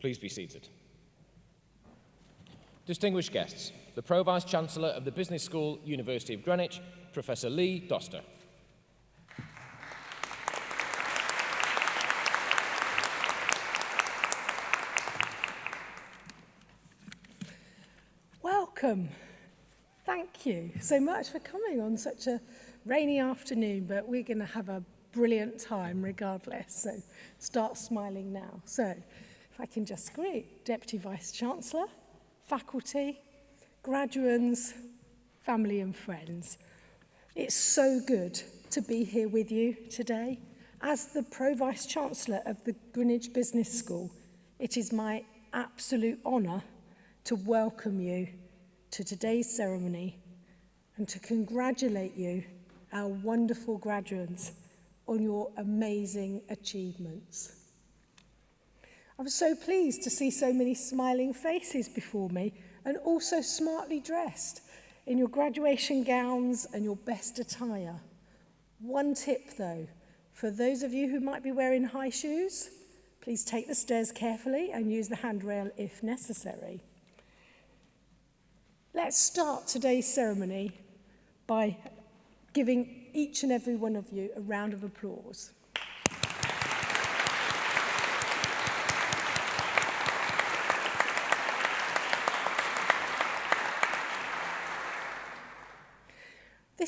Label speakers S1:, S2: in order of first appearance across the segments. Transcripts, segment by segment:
S1: Please be seated. Distinguished guests, the Pro Vice Chancellor of the Business School, University of Greenwich, Professor Lee Doster.
S2: Welcome. Thank you so much for coming on such a rainy afternoon, but we're going to have a brilliant time regardless. So start smiling now. So I can just, greet Deputy Vice-Chancellor, faculty, graduates, family and friends. It's so good to be here with you today. As the Pro-Vice Chancellor of the Greenwich Business School, it is my absolute honour to welcome you to today's ceremony and to congratulate you, our wonderful graduates, on your amazing achievements. I was so pleased to see so many smiling faces before me and also smartly dressed in your graduation gowns and your best attire. One tip though, for those of you who might be wearing high shoes, please take the stairs carefully and use the handrail if necessary. Let's start today's ceremony by giving each and every one of you a round of applause.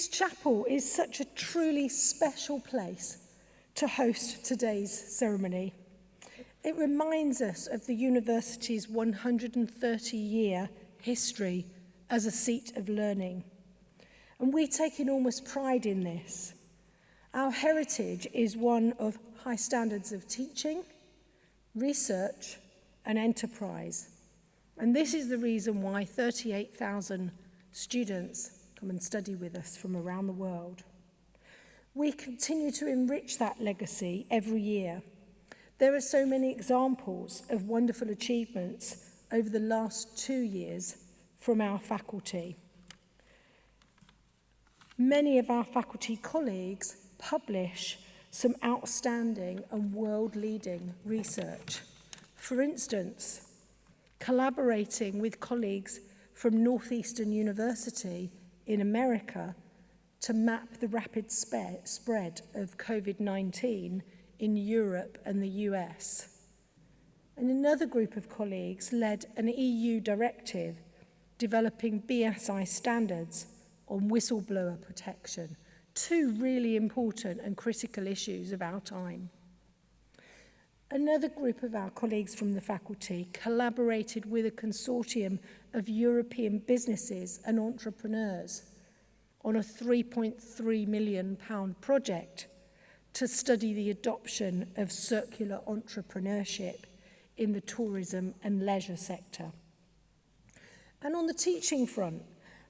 S2: This chapel is such a truly special place to host today's ceremony. It reminds us of the university's 130-year history as a seat of learning. And we take enormous pride in this. Our heritage is one of high standards of teaching, research and enterprise. And this is the reason why 38,000 students come and study with us from around the world. We continue to enrich that legacy every year. There are so many examples of wonderful achievements over the last two years from our faculty. Many of our faculty colleagues publish some outstanding and world-leading research. For instance, collaborating with colleagues from Northeastern University in America to map the rapid spread of COVID-19 in Europe and the US. And another group of colleagues led an EU directive developing BSI standards on whistleblower protection, two really important and critical issues of our time another group of our colleagues from the faculty collaborated with a consortium of European businesses and entrepreneurs on a 3.3 million pound project to study the adoption of circular entrepreneurship in the tourism and leisure sector. And on the teaching front,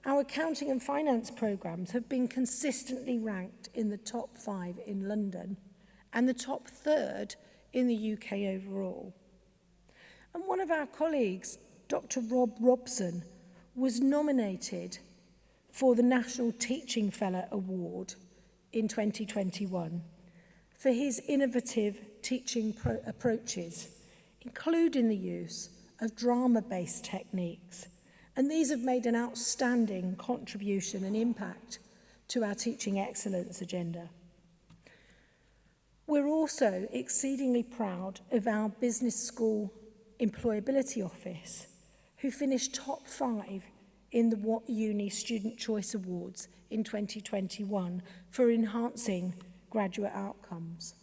S2: our accounting and finance programs have been consistently ranked in the top five in London and the top third in in the UK overall. And one of our colleagues, Dr Rob Robson, was nominated for the National Teaching Fellow Award in 2021 for his innovative teaching approaches, including the use of drama-based techniques. And these have made an outstanding contribution and impact to our teaching excellence agenda. We're also exceedingly proud of our business school employability office, who finished top five in the What Uni Student Choice Awards in 2021 for enhancing graduate outcomes.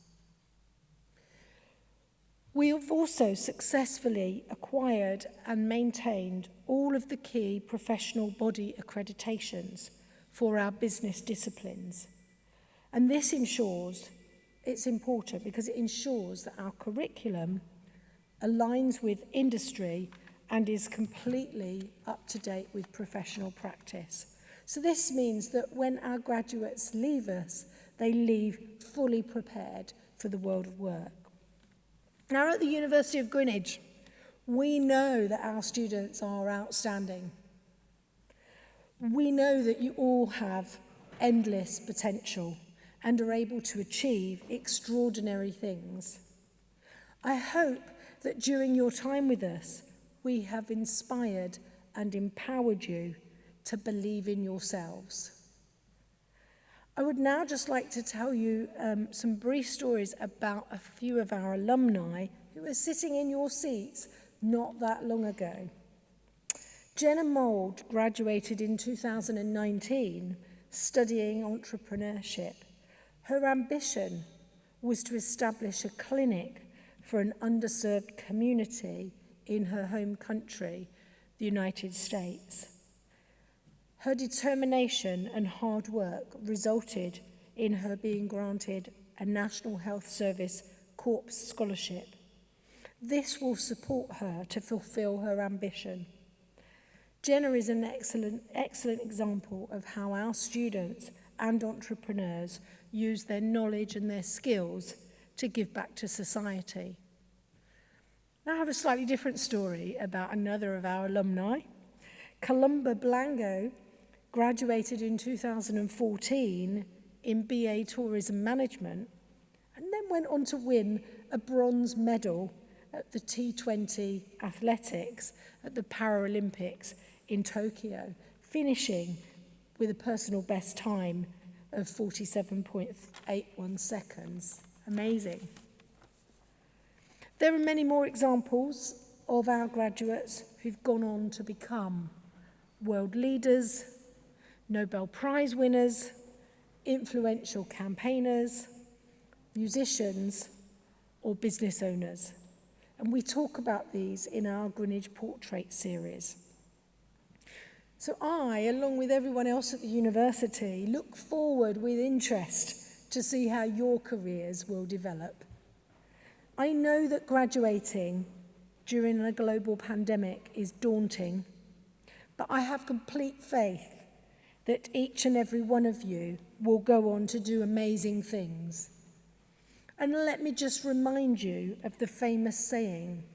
S2: We have also successfully acquired and maintained all of the key professional body accreditations for our business disciplines. And this ensures it's important because it ensures that our curriculum aligns with industry and is completely up to date with professional practice. So this means that when our graduates leave us, they leave fully prepared for the world of work. Now at the University of Greenwich, we know that our students are outstanding. We know that you all have endless potential and are able to achieve extraordinary things. I hope that during your time with us, we have inspired and empowered you to believe in yourselves. I would now just like to tell you um, some brief stories about a few of our alumni who were sitting in your seats not that long ago. Jenna Mould graduated in 2019 studying entrepreneurship Her ambition was to establish a clinic for an underserved community in her home country, the United States. Her determination and hard work resulted in her being granted a National Health Service Corps Scholarship. This will support her to fulfill her ambition. Jenna is an excellent, excellent example of how our students and entrepreneurs use their knowledge and their skills to give back to society. Now I have a slightly different story about another of our alumni. Columba Blango graduated in 2014 in BA Tourism Management and then went on to win a bronze medal at the T20 athletics at the Paralympics in Tokyo, finishing with a personal best time of 47.81 seconds. Amazing. There are many more examples of our graduates who've gone on to become world leaders, Nobel Prize winners, influential campaigners, musicians, or business owners. And we talk about these in our Greenwich Portrait series. So I, along with everyone else at the university, look forward with interest to see how your careers will develop. I know that graduating during a global pandemic is daunting, but I have complete faith that each and every one of you will go on to do amazing things. And let me just remind you of the famous saying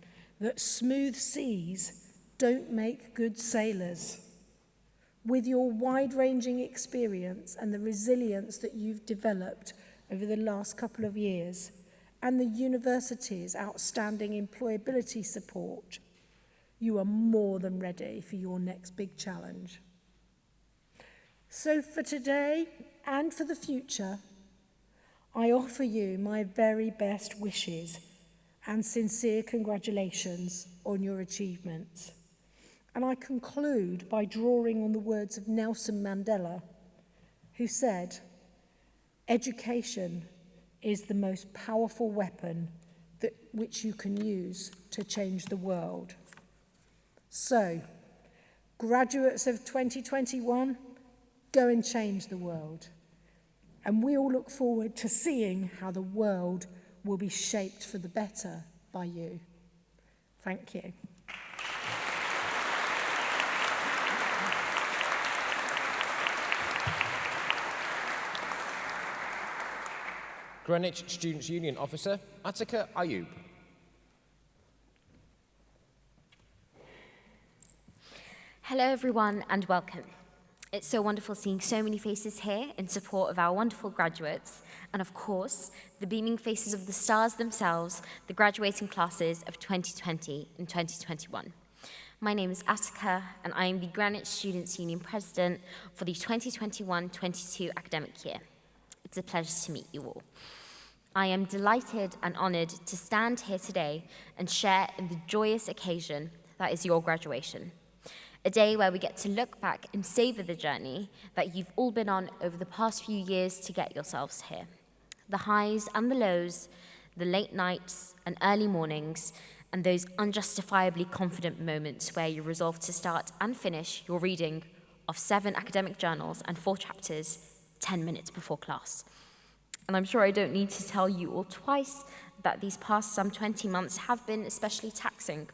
S2: that smooth seas don't make good sailors with your wide-ranging experience and the resilience that you've developed over the last couple of years, and the university's outstanding employability support, you are more than ready for your next big challenge. So for today and for the future, I offer you my very best wishes and sincere congratulations on your achievements. And I conclude by drawing on the words of Nelson Mandela, who said, education is the most powerful weapon that, which you can use to change the world. So, graduates of 2021, go and change the world. And we all look forward to seeing how the world will be shaped for the better by you. Thank you.
S1: Greenwich Students' Union Officer, Atika Ayub.
S3: Hello, everyone, and welcome. It's so wonderful seeing so many faces here in support of our wonderful graduates, and of course, the beaming faces of the stars themselves, the graduating classes of 2020 and 2021. My name is Atika, and I am the Greenwich Students' Union President for the 2021-22 academic year. It's a pleasure to meet you all. I am delighted and honoured to stand here today and share in the joyous occasion that is your graduation. A day where we get to look back and savour the journey that you've all been on over the past few years to get yourselves here. The highs and the lows, the late nights and early mornings, and those unjustifiably confident moments where you resolve to start and finish your reading of seven academic journals and four chapters 10 minutes before class. And I'm sure I don't need to tell you all twice that these past some 20 months have been especially taxing.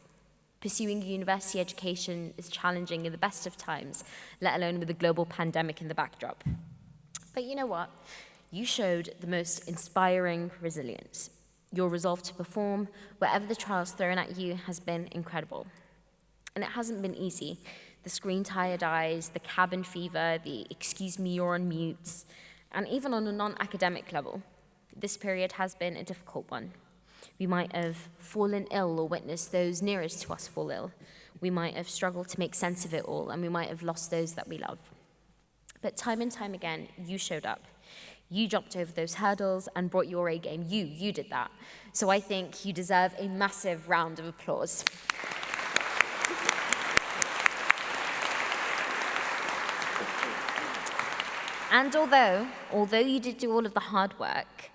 S3: Pursuing university education is challenging in the best of times, let alone with a global pandemic in the backdrop. But you know what? You showed the most inspiring resilience. Your resolve to perform wherever the trials thrown at you has been incredible. And it hasn't been easy. The screen tired eyes, the cabin fever, the excuse me, you're on mutes, and even on a non academic level, this period has been a difficult one. We might have fallen ill or witnessed those nearest to us fall ill. We might have struggled to make sense of it all, and we might have lost those that we love. But time and time again, you showed up. You jumped over those hurdles and brought your A game. You, you did that. So I think you deserve a massive round of applause. And although, although you did do all of the hard work,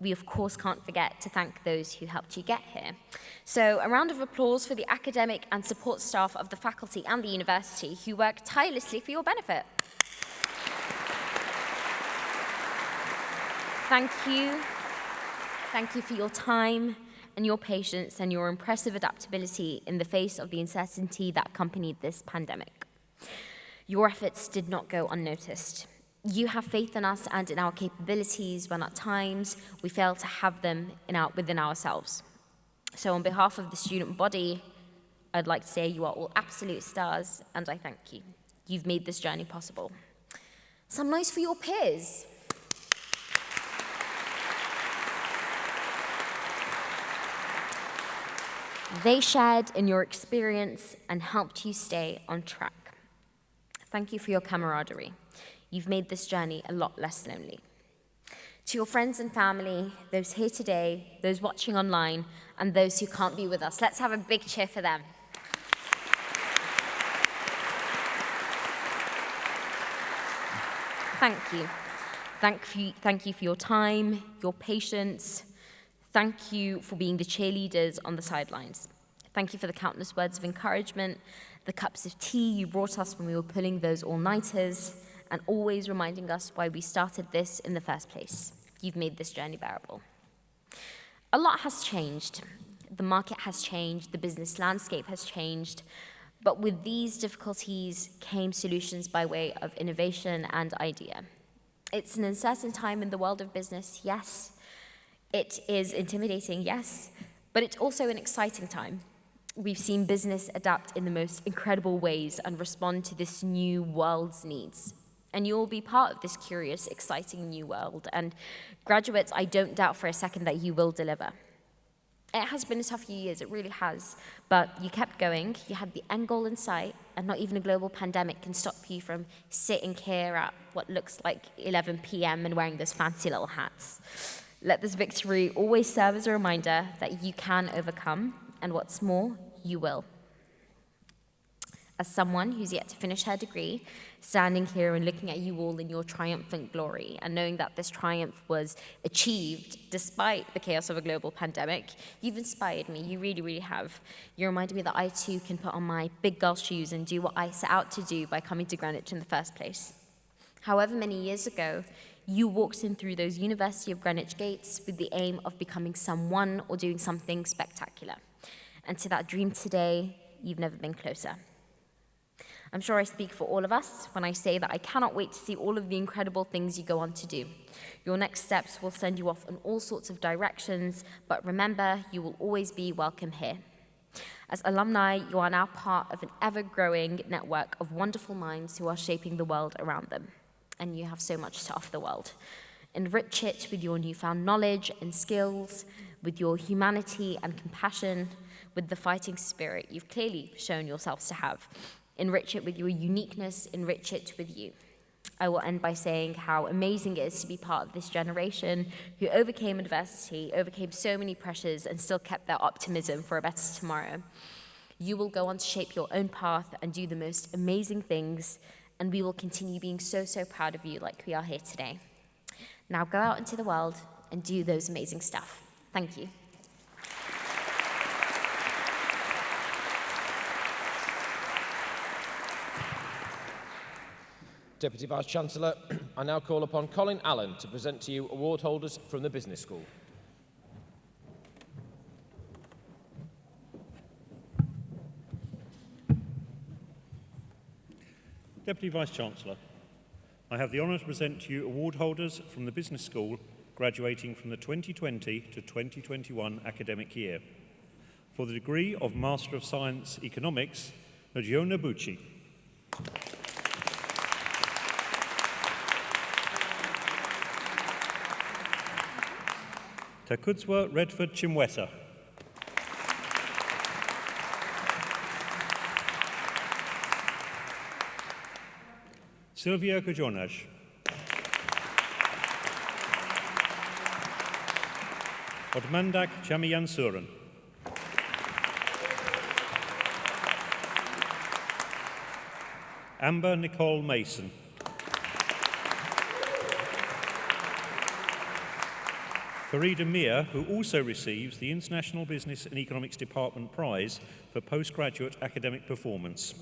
S3: we of course can't forget to thank those who helped you get here. So a round of applause for the academic and support staff of the faculty and the university who work tirelessly for your benefit. Thank you. Thank you for your time and your patience and your impressive adaptability in the face of the uncertainty that accompanied this pandemic. Your efforts did not go unnoticed. You have faith in us and in our capabilities when at times we fail to have them our, within ourselves. So on behalf of the student body, I'd like to say you are all absolute stars and I thank you. You've made this journey possible. Some noise for your peers. They shared in your experience and helped you stay on track. Thank you for your camaraderie. You've made this journey a lot less lonely. To your friends and family, those here today, those watching online, and those who can't be with us, let's have a big cheer for them. Thank you. Thank you, thank you for your time, your patience. Thank you for being the cheerleaders on the sidelines. Thank you for the countless words of encouragement, the cups of tea you brought us when we were pulling those all-nighters, and always reminding us why we started this in the first place. You've made this journey bearable. A lot has changed. The market has changed, the business landscape has changed, but with these difficulties came solutions by way of innovation and idea. It's an uncertain time in the world of business, yes. It is intimidating, yes, but it's also an exciting time. We've seen business adapt in the most incredible ways and respond to this new world's needs and you'll be part of this curious, exciting new world. And graduates, I don't doubt for a second that you will deliver. It has been a tough few years, it really has, but you kept going, you had the end goal in sight, and not even a global pandemic can stop you from sitting here at what looks like 11 p.m. and wearing those fancy little hats. Let this victory always serve as a reminder that you can overcome, and what's more, you will. As someone who's yet to finish her degree, standing here and looking at you all in your triumphant glory and knowing that this triumph was achieved despite the chaos of a global pandemic, you've inspired me. You really, really have. You reminded me that I too can put on my big girl shoes and do what I set out to do by coming to Greenwich in the first place. However many years ago, you walked in through those University of Greenwich gates with the aim of becoming someone or doing something spectacular. And to that dream today, you've never been closer. I'm sure I speak for all of us when I say that I cannot wait to see all of the incredible things you go on to do. Your next steps will send you off in all sorts of directions, but remember, you will always be welcome here. As alumni, you are now part of an ever-growing network of wonderful minds who are shaping the world around them. And you have so much to offer the world. Enrich it with your newfound knowledge and skills, with your humanity and compassion, with the fighting spirit you've clearly shown yourselves to have enrich it with your uniqueness, enrich it with you. I will end by saying how amazing it is to be part of this generation who overcame adversity, overcame so many pressures, and still kept their optimism for a better tomorrow. You will go on to shape your own path and do the most amazing things, and we will continue being so, so proud of you like we are here today. Now go out into the world and do those amazing stuff. Thank you.
S1: Deputy Vice-Chancellor, I now call upon Colin Allen to present to you award holders from the Business School.
S4: Deputy Vice-Chancellor, I have the honour to present to you award holders from the Business School graduating from the 2020 to 2021 academic year. For the degree of Master of Science Economics, Nagiona Bucci. Takudzwa Redford Chimweta. Sylvia Kajonas. Odmandak Chamiyansuran. Amber Nicole Mason. Farida Mir, who also receives the International Business and Economics Department Prize for postgraduate academic performance.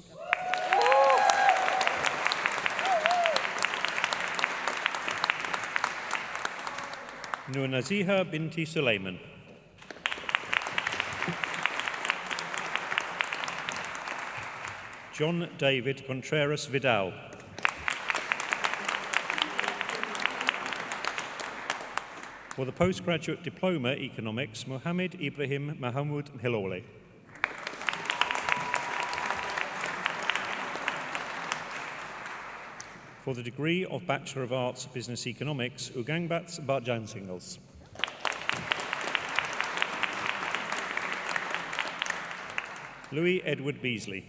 S4: Nur Binti Suleiman. John David Contreras Vidal. For the postgraduate diploma economics, Mohammed Ibrahim Mahamud Hilole. For the degree of Bachelor of Arts Business Economics, Ugangbats Barjan Singles. Louis Edward Beasley.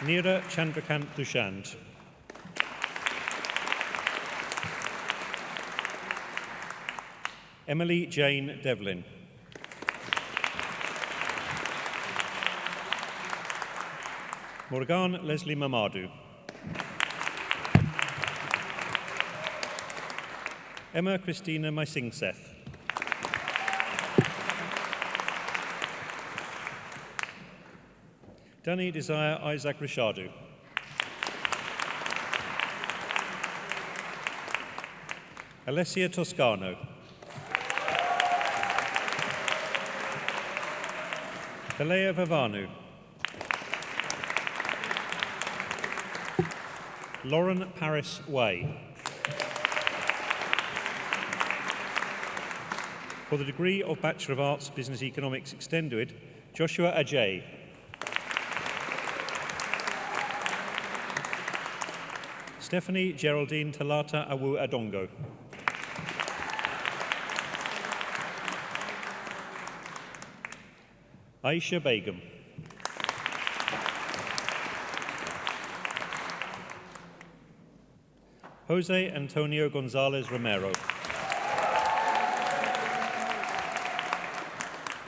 S4: Neera Chandrakant Dushant. Emily Jane Devlin. Morgan Leslie Mamadou. Emma Christina Mysingseth. Danny Desire Isaac Richardou. Alessia Toscano. Kalea Vavanu. Lauren Paris Way. For the degree of Bachelor of Arts Business Economics Extended, Joshua Ajay. Stephanie Geraldine Talata Awu Adongo. Aisha Begum. Jose Antonio Gonzalez Romero.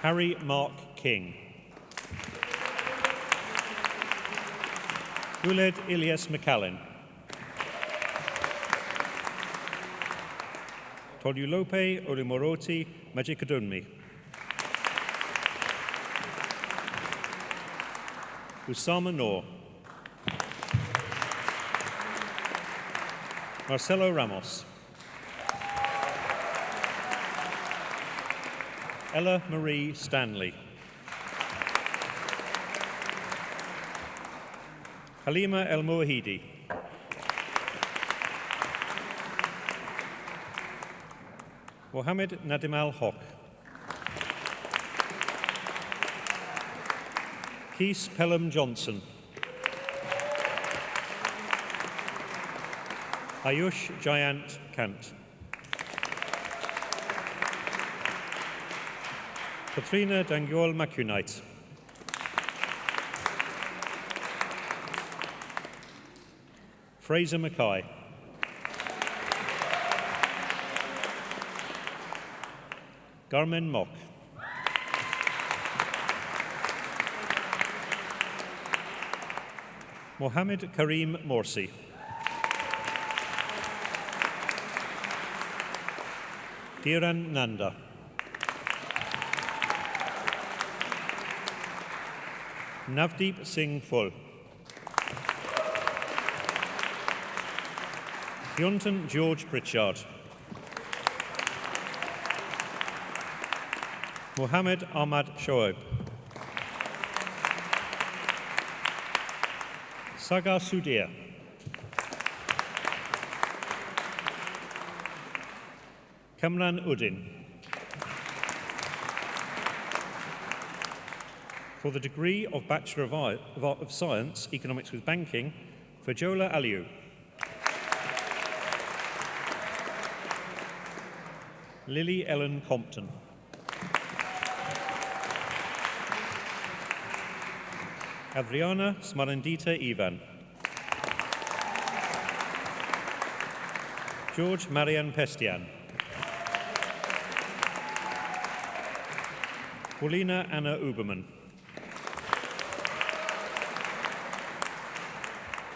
S4: Harry Mark King. Guled Ilyas McAllen. Tolulope Olimoroti Magicadomi. Usama Noor. Marcelo Ramos. Ella Marie Stanley. Halima El Mouahidi. Mohammed Nadimal Haq. Keith Pelham Johnson. Ayush Jayant Kant. Katrina Danguol Macunite. Fraser Mackay. Garmin Mock. Mohammed Karim Morsi. Dhiran Nanda. Navdeep Singh Full. Yonton George Pritchard. Mohammed Ahmad Shoaib. Sagar Sudhir. Kamran Udin. For the degree of Bachelor of, Art, of Science, Economics with Banking, Fajola Aliu. Lily Ellen Compton. Adriana Smarandita Ivan. George Marian Pestian. Paulina Anna Uberman.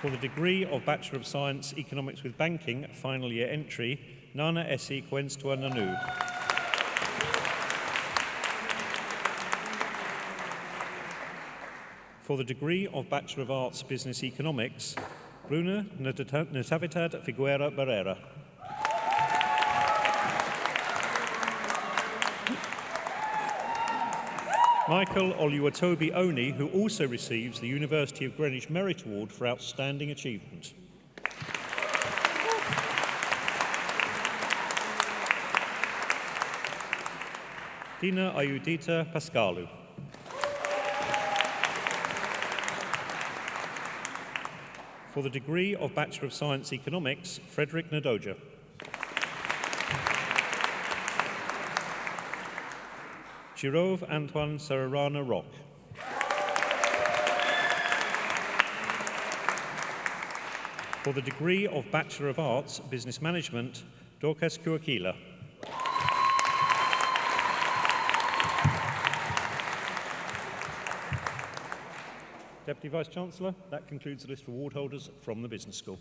S4: For the degree of Bachelor of Science Economics with Banking, final year entry, Nana Esi Kwenstua Nanu. For the degree of Bachelor of Arts Business Economics, Bruna Natividad Figuera Barrera. Michael Oluwatobi Oni, who also receives the University of Greenwich Merit Award for Outstanding Achievement. Dina Ayudita Pascalu. For the degree of Bachelor of Science Economics, Frederick Nadoja. Girove Antoine Sararana Rock. For the degree of Bachelor of Arts, Business Management, Dorcas Kuakila. Deputy Vice-Chancellor, that concludes the list of award holders from the Business School.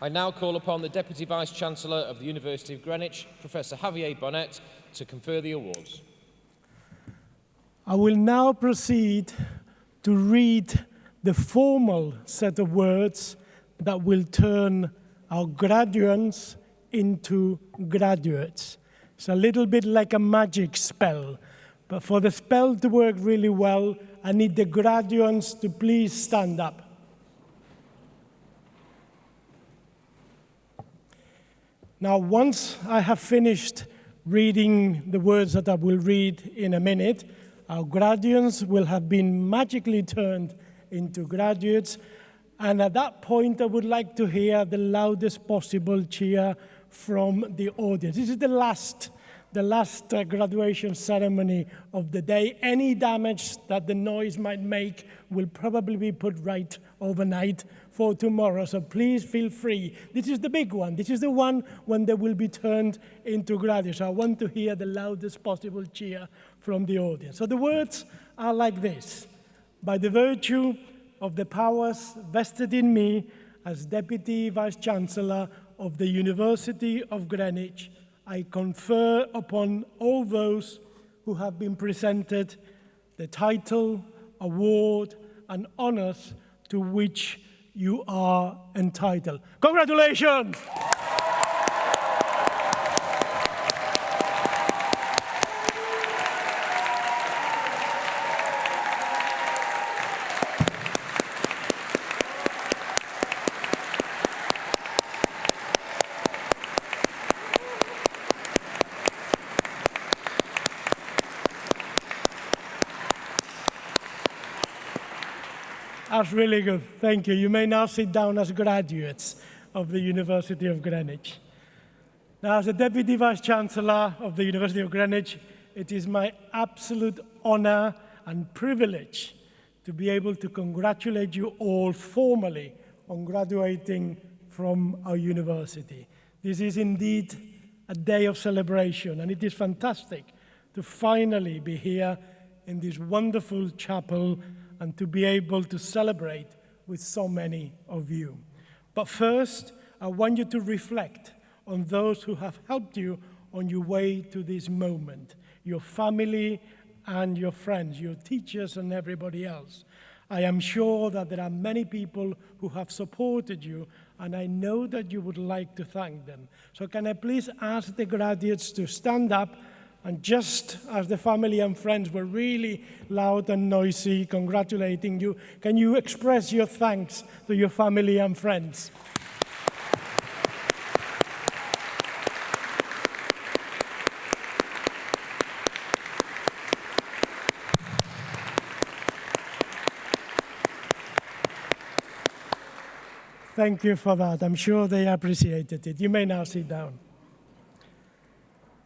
S1: I now call upon the Deputy Vice-Chancellor of the University of Greenwich, Professor Javier Bonet, to confer the awards.
S5: I will now proceed to read the formal set of words that will turn our graduates into graduates. It's a little bit like a magic spell, but for the spell to work really well, I need the graduates to please stand up. Now, once I have finished reading the words that I will read in a minute, our graduates will have been magically turned into graduates. And at that point, I would like to hear the loudest possible cheer from the audience. This is the last, the last uh, graduation ceremony of the day. Any damage that the noise might make will probably be put right overnight for tomorrow. So please feel free. This is the big one. This is the one when they will be turned into graduates. I want to hear the loudest possible cheer from the audience. So the words are like this. By the virtue of the powers vested in me as Deputy Vice-Chancellor of the University of Greenwich, I confer upon all those who have been presented the title, award, and honors to which you are entitled. Congratulations! Really good. Thank you. You may now sit down as graduates of the University of Greenwich. Now, as the Deputy Vice-Chancellor of the University of Greenwich, it is my absolute honor and privilege to be able to congratulate you all formally on graduating from our university. This is indeed a day of celebration, and it is fantastic to finally be here in this wonderful chapel and to be able to celebrate with so many of you. But first, I want you to reflect on those who have helped you on your way to this moment, your family and your friends, your teachers and everybody else. I am sure that there are many people who have supported you, and I know that you would like to thank them. So can I please ask the graduates to stand up and just as the family and friends were really loud and noisy congratulating you, can you express your thanks to your family and friends?
S2: Thank you for that. I'm sure they appreciated it. You may now sit down.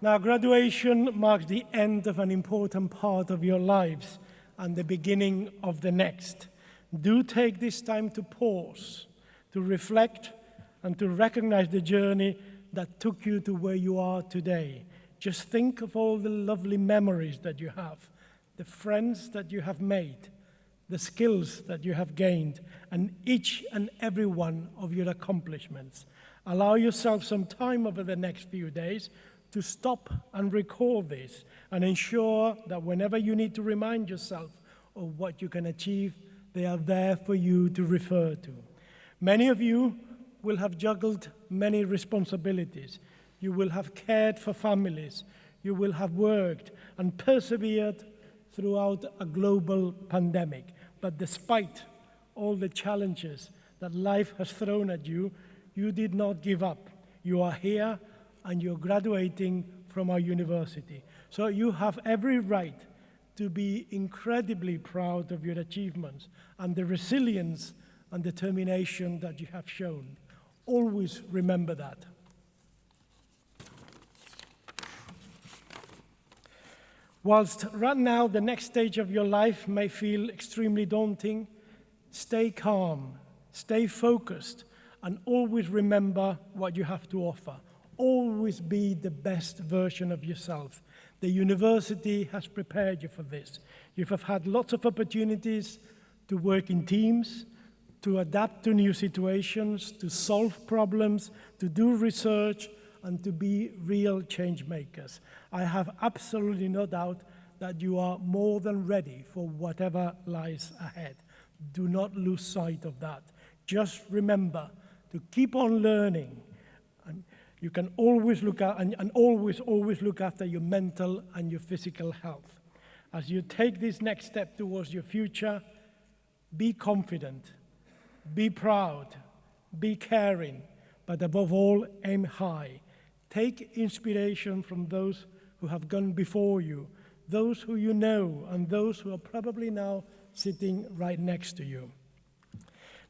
S2: Now, graduation marks the end of an important part of your lives and the beginning of the next. Do take this time to pause, to reflect, and to recognize the journey that took you to where you are today. Just think of all the lovely memories that you have, the friends that you have made, the skills that you have gained, and each and every one of your accomplishments. Allow yourself some time over the next few days to stop and recall this and ensure that whenever you need to remind yourself of what you can achieve, they are there for you to refer to. Many of you will have juggled many responsibilities. You will have cared for families. You will have worked and persevered throughout a global pandemic. But despite all the challenges that life has thrown at you, you did not give up. You are here and you're graduating from our university. So you have every right to be incredibly proud of your achievements and the resilience and determination that you have shown. Always remember that. Whilst right now the next stage of your life may feel extremely daunting, stay calm, stay focused, and always remember what you have to offer. Always be the best version of yourself. The university has prepared you for this. You have had lots of opportunities to work in teams, to adapt to new situations, to solve problems, to do research, and to be real change makers. I have absolutely no doubt that you are more than ready for whatever lies ahead. Do not lose sight of that. Just remember to keep on learning. You can always look at, and, and always, always look after your mental and your physical health. As you take this next step towards your future, be confident, be proud, be caring, but above all, aim high. Take inspiration from those who have gone before you, those who you know, and those who are probably now sitting right next to you.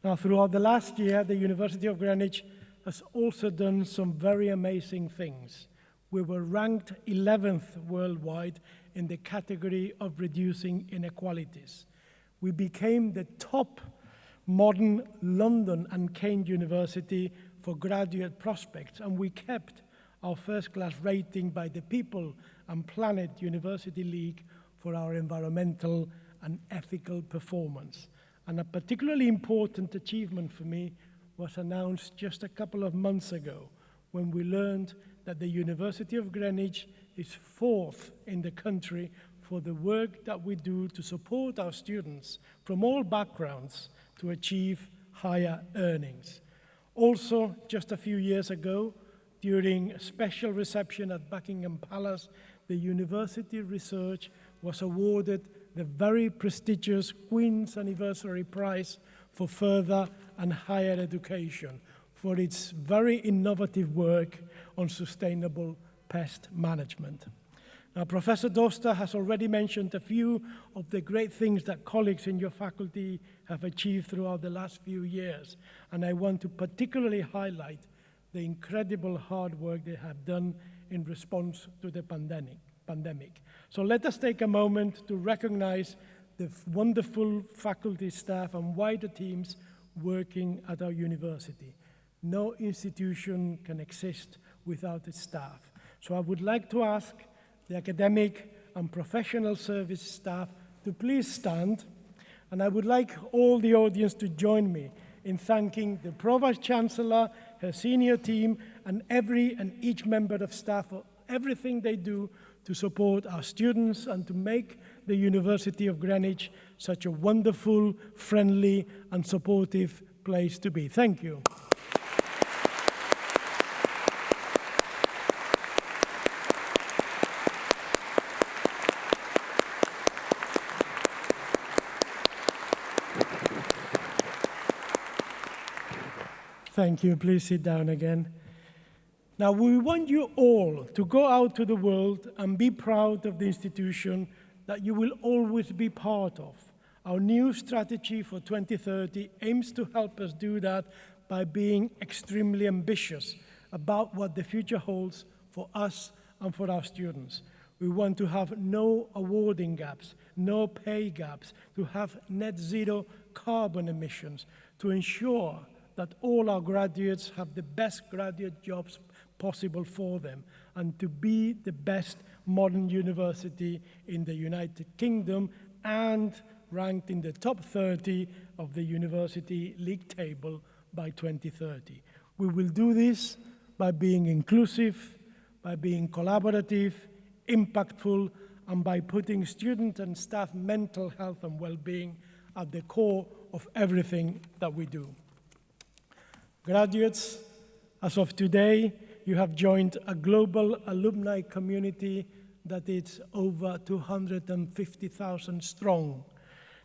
S2: Now, throughout the last year, the University of Greenwich has also done some very amazing things. We were ranked 11th worldwide in the category of reducing inequalities. We became the top modern London and Kent University for graduate prospects, and we kept our first class rating by the People and Planet University League for our environmental and ethical performance. And a particularly important achievement for me was announced just a couple of months ago when we learned that the University of Greenwich is fourth in the country for the work that we do to support our students from all backgrounds to achieve higher earnings. Also, just a few years ago, during a special reception at Buckingham Palace, the university research was awarded the very prestigious Queen's Anniversary Prize for further and higher education for its very innovative work on sustainable pest management. Now, Professor Doster has already mentioned a few of the great things that colleagues in your faculty have achieved throughout the last few years, and I want to particularly highlight the incredible hard work they have done in response to the pandemic. pandemic. So let us take a moment to recognize the wonderful faculty staff and wider teams working at our university. No institution can exist without its staff. So I would like to ask the academic and professional service staff to please stand. And I would like all the audience to join me in thanking the Provost Chancellor her senior team, and every and each member of staff for everything they do to support our students and to make the University of Greenwich such a wonderful, friendly, and supportive place to be. Thank you. Thank you. Please sit down again. Now, we want you all to go out to the world and be proud of the institution that you will always be part of. Our new strategy for 2030 aims to help us do that by being extremely ambitious about what the future holds for us and for our students. We want to have no awarding gaps, no pay gaps, to have net zero carbon emissions, to ensure that all our graduates have the best graduate jobs possible for them, and to be the best modern university in the United Kingdom and ranked in the top 30 of the university league table by 2030. We will do this by being inclusive, by being collaborative, impactful, and by putting student and staff mental health and well-being at the core of everything that we do. Graduates, as of today, you have joined a global alumni community that is over 250,000 strong.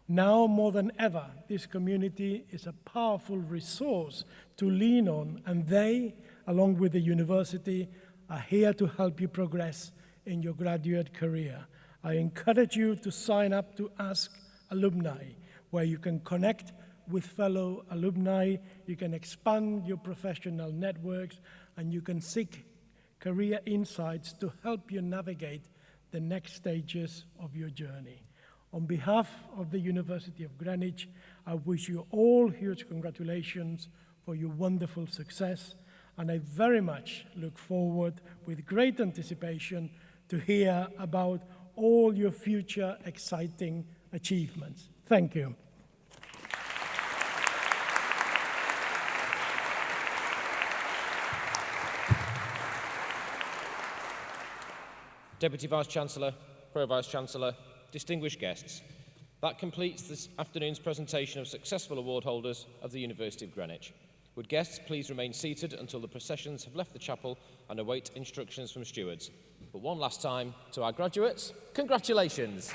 S2: Now more than ever, this community is a powerful resource to lean on, and they, along with the university, are here to help you progress in your graduate career. I encourage you to sign up to Ask Alumni, where you can connect with fellow alumni, you can expand your professional networks, and you can seek career insights to help you navigate the next stages of your journey. On behalf of the University of Greenwich, I wish you all huge congratulations for your wonderful success, and I very much look forward with great anticipation to hear about all your future exciting achievements. Thank you.
S1: Deputy Vice-Chancellor, Pro-Vice-Chancellor, distinguished guests, that completes this afternoon's presentation of successful award holders of the University of Greenwich. Would guests please remain seated until the processions have left the chapel and await instructions from stewards. But one last time to our graduates, congratulations.